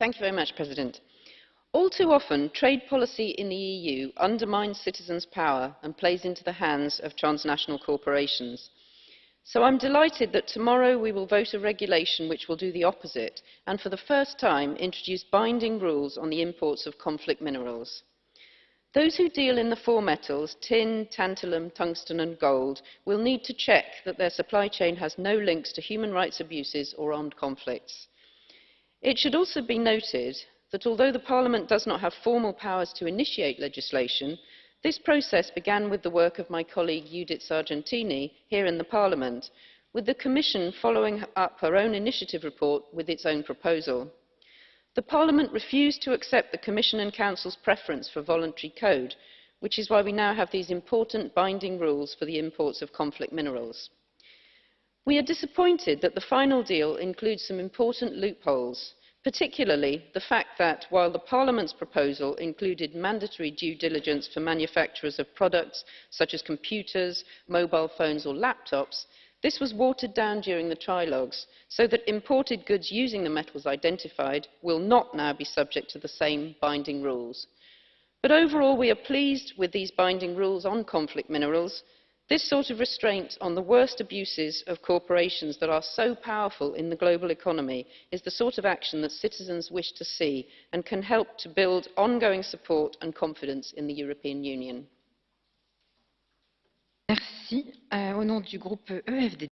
Mr President. All too often, trade policy in the EU undermines citizens' power and plays into the hands of transnational corporations. So I'm delighted that tomorrow we will vote a regulation which will do the opposite and for the first time introduce binding rules on the imports of conflict minerals. Those who deal in the four metals, tin, tantalum, tungsten and gold, will need to check that their supply chain has no links to human rights abuses or armed conflicts. It should also be noted that although the Parliament does not have formal powers to initiate legislation, this process began with the work of my colleague Judith Sargentini here in the Parliament, with the Commission following up her own initiative report with its own proposal. The Parliament refused to accept the Commission and Council's preference for voluntary code, which is why we now have these important binding rules for the imports of conflict minerals. We are disappointed that the final deal includes some important loopholes, particularly the fact that while the Parliament's proposal included mandatory due diligence for manufacturers of products such as computers, mobile phones or laptops, this was watered down during the trilogues so that imported goods using the metals identified will not now be subject to the same binding rules. But overall, we are pleased with these binding rules on conflict minerals this sort of restraint on the worst abuses of corporations that are so powerful in the global economy is the sort of action that citizens wish to see and can help to build ongoing support and confidence in the European Union. Merci. Euh, au nom du groupe EFD.